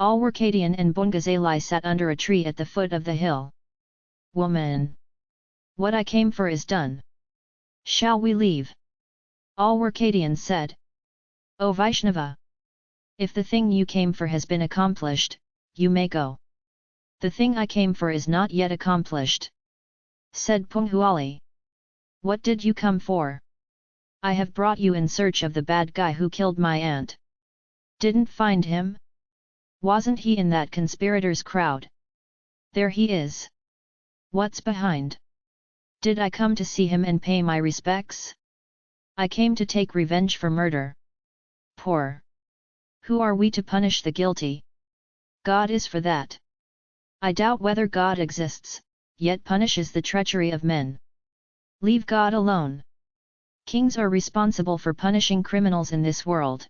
Alwarkadian and Punguzali sat under a tree at the foot of the hill. Woman! What I came for is done. Shall we leave? Alwarkadian said. O Vaishnava! If the thing you came for has been accomplished, you may go. The thing I came for is not yet accomplished. Said Punguzali. What did you come for? I have brought you in search of the bad guy who killed my aunt. Didn't find him? Wasn't he in that conspirators crowd? There he is. What's behind? Did I come to see him and pay my respects? I came to take revenge for murder. Poor. Who are we to punish the guilty? God is for that. I doubt whether God exists, yet punishes the treachery of men. Leave God alone. Kings are responsible for punishing criminals in this world.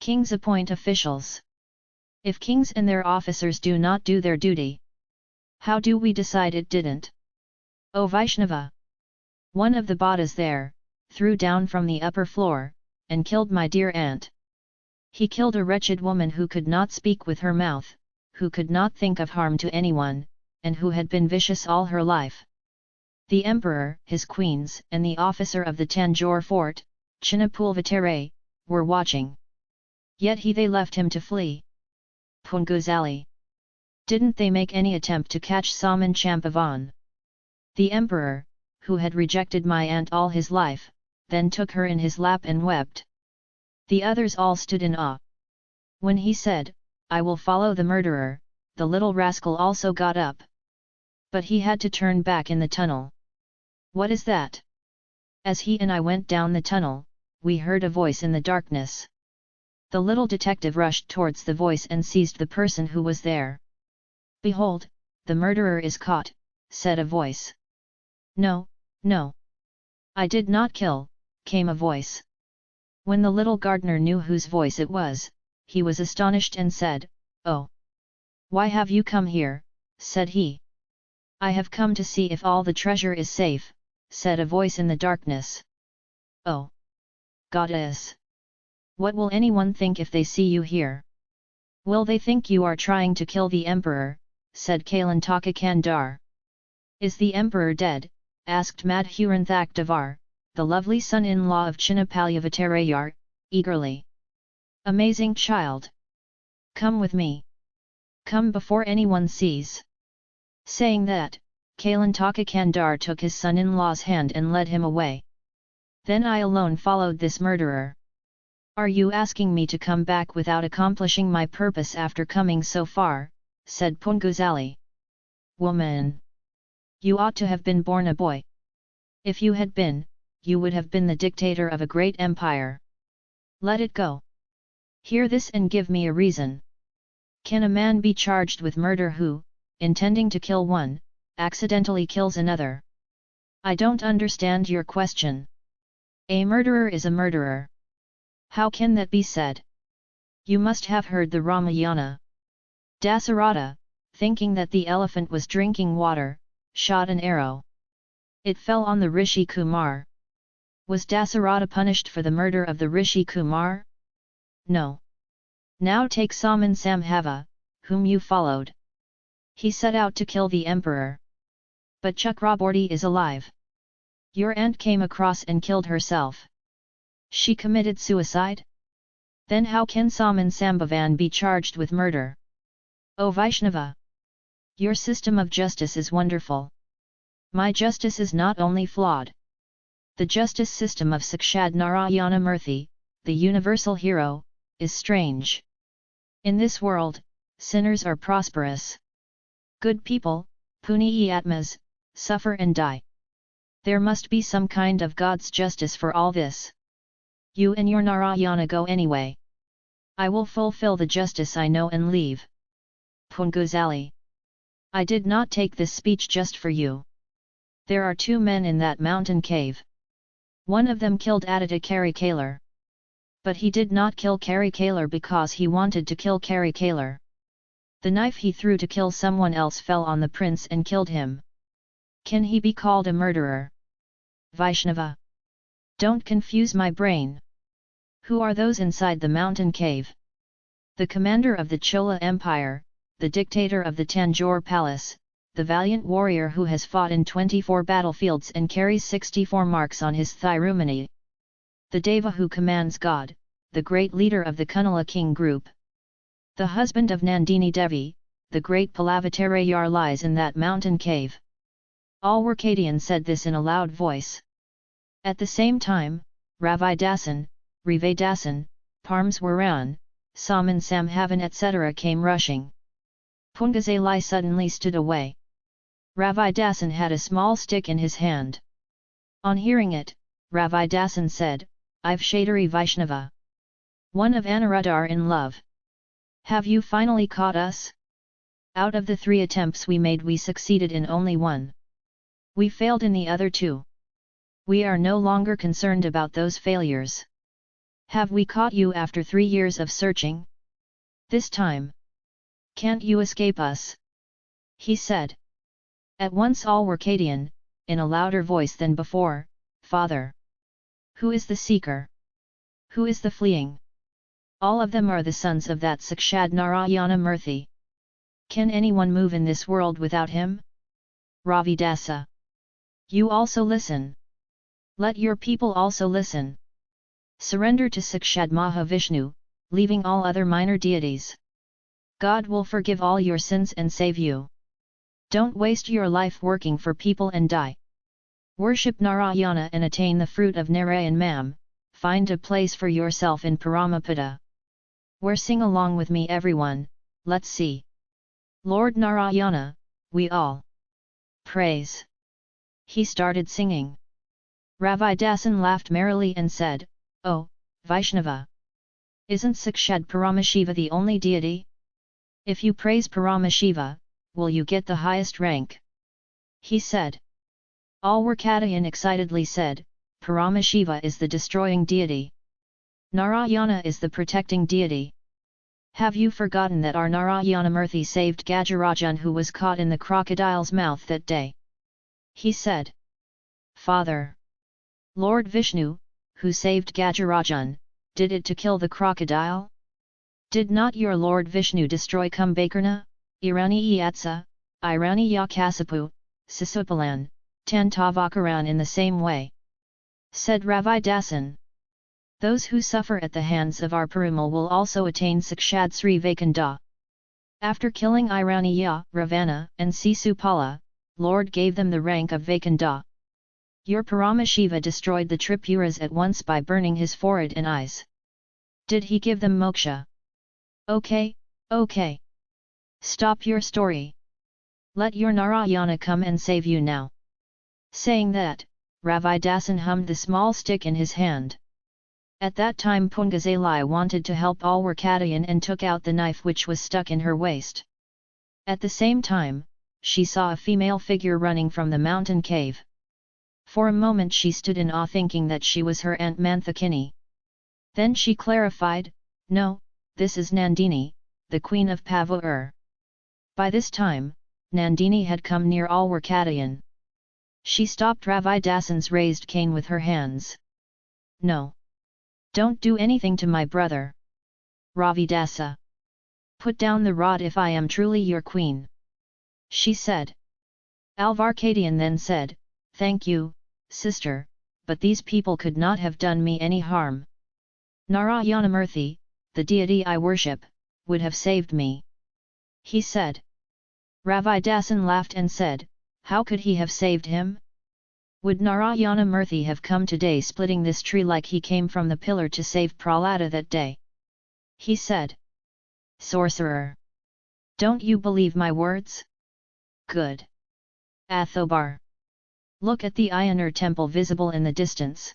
Kings appoint officials. If kings and their officers do not do their duty, how do we decide it didn't? O Vaishnava! One of the Bhadas there, threw down from the upper floor, and killed my dear aunt. He killed a wretched woman who could not speak with her mouth, who could not think of harm to anyone, and who had been vicious all her life. The emperor, his queens, and the officer of the Tanjore fort, Chinnapulvatare, were watching. Yet he they left him to flee. Punguzali. Didn't they make any attempt to catch Saman Champavan? The emperor, who had rejected my aunt all his life, then took her in his lap and wept. The others all stood in awe. When he said, I will follow the murderer, the little rascal also got up. But he had to turn back in the tunnel. What is that? As he and I went down the tunnel, we heard a voice in the darkness. The little detective rushed towards the voice and seized the person who was there. Behold, the murderer is caught, said a voice. No, no. I did not kill, came a voice. When the little gardener knew whose voice it was, he was astonished and said, Oh! Why have you come here, said he. I have come to see if all the treasure is safe, said a voice in the darkness. Oh! Goddess! What will anyone think if they see you here? Will they think you are trying to kill the emperor, said Kalantaka Kandar. Is the emperor dead? asked Madhuranthak Davar, the lovely son-in-law of Chinnapalyavattarayar, eagerly. Amazing child! Come with me! Come before anyone sees! Saying that, Kalantaka Kandar took his son-in-law's hand and led him away. Then I alone followed this murderer. Are you asking me to come back without accomplishing my purpose after coming so far? said Punguzali. Woman! You ought to have been born a boy. If you had been, you would have been the dictator of a great empire. Let it go. Hear this and give me a reason. Can a man be charged with murder who, intending to kill one, accidentally kills another? I don't understand your question. A murderer is a murderer. How can that be said? You must have heard the Ramayana. Dasarata, thinking that the elephant was drinking water, shot an arrow. It fell on the Rishi Kumar. Was Dasarata punished for the murder of the Rishi Kumar? No. Now take Saman Samhava, whom you followed. He set out to kill the emperor. But Chakravarthy is alive. Your aunt came across and killed herself. She committed suicide? Then how can Saman Sambhavan be charged with murder? O Vaishnava! Your system of justice is wonderful. My justice is not only flawed. The justice system of Sakshad Narayana Murthy, the universal hero, is strange. In this world, sinners are prosperous. Good people, Puniyi Atmas, suffer and die. There must be some kind of God's justice for all this. You and your Narayana go anyway. I will fulfill the justice I know and leave. Punguzali. I did not take this speech just for you. There are two men in that mountain cave. One of them killed Aditya Karikalar. But he did not kill Karikalar because he wanted to kill Karikalar. The knife he threw to kill someone else fell on the prince and killed him. Can he be called a murderer? Vaishnava. Don't confuse my brain. Who are those inside the mountain cave? The commander of the Chola Empire, the dictator of the Tanjore Palace, the valiant warrior who has fought in 24 battlefields and carries 64 marks on his thirumani. The Deva who commands God, the great leader of the Kunala king group. The husband of Nandini Devi, the great Palavattarayar lies in that mountain cave. Alwarkadian said this in a loud voice. At the same time, Ravi Dasan, Ravi Dasan, Parameswaran, Saman Samhavan etc. came rushing. Punguzali suddenly stood away. Ravi Dasan had a small stick in his hand. On hearing it, Ravi Dasan said, I've Shadari Vaishnava. One of Anuradhar in love. Have you finally caught us? Out of the three attempts we made we succeeded in only one. We failed in the other two. We are no longer concerned about those failures. Have we caught you after three years of searching? This time. Can't you escape us? He said. At once Alwarkadian, in a louder voice than before, Father! Who is the seeker? Who is the fleeing? All of them are the sons of that Sakshad Narayana Murthy. Can anyone move in this world without him? Ravi Dasa. You also listen. Let your people also listen. Surrender to Sakshad Mahavishnu, leaving all other minor deities. God will forgive all your sins and save you. Don't waste your life working for people and die. Worship Narayana and attain the fruit of Narayan Mam, find a place for yourself in Paramapada. Where sing along with me everyone, let's see. Lord Narayana, we all praise. He started singing. Ravi Dasan laughed merrily and said, Oh, Vaishnava! Isn't Sakshad Paramashiva the only deity? If you praise Paramashiva, will you get the highest rank? He said. Alwarkadayan excitedly said, Paramashiva is the destroying deity. Narayana is the protecting deity. Have you forgotten that our Narayanamurthy saved Gajarajan who was caught in the crocodile's mouth that day? He said. Father! Lord Vishnu, who saved Gajarajan, did it to kill the crocodile? Did not your Lord Vishnu destroy Kumbhakarna, Irani Yatsa, Irani Yakasapu, Sisupalan, Tantavakaran in the same way? Said Ravi Dasan. Those who suffer at the hands of our Perumal will also attain Sakshad Sri. After killing Iraniya, Ravana, and Sisupala, Lord gave them the rank of Vaikunda. Your Paramashiva destroyed the Tripuras at once by burning his forehead and eyes. Did he give them moksha? Okay, okay. Stop your story. Let your Narayana come and save you now. Saying that, Ravi Dasan hummed the small stick in his hand. At that time Punguzali wanted to help Alwarkadayan and took out the knife which was stuck in her waist. At the same time, she saw a female figure running from the mountain cave. For a moment she stood in awe thinking that she was her aunt Manthakini. Then she clarified, no, this is Nandini, the queen of Pavur. By this time, Nandini had come near Alwarkadayan. She stopped Ravi Dasan's raised cane with her hands. No. Don't do anything to my brother. Ravi Dasa. Put down the rod if I am truly your queen. She said. Alvarkadian then said, Thank you, sister, but these people could not have done me any harm. Narayanamurthy, the deity I worship, would have saved me. He said. Ravi Dasan laughed and said, How could he have saved him? Would Narayana Murthy have come today splitting this tree like he came from the pillar to save Prahlada that day? He said. Sorcerer! Don't you believe my words? Good. Athobar. Look at the Ayanur temple visible in the distance.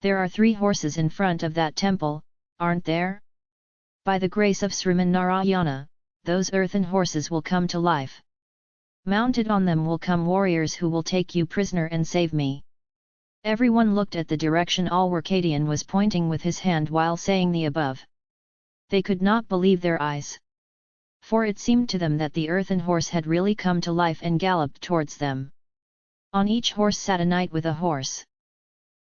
There are three horses in front of that temple, aren't there? By the grace of Sriman Narayana, those earthen horses will come to life. Mounted on them will come warriors who will take you prisoner and save me. Everyone looked at the direction Alwarkadian was pointing with his hand while saying the above. They could not believe their eyes. For it seemed to them that the earthen horse had really come to life and galloped towards them. On each horse sat a knight with a horse.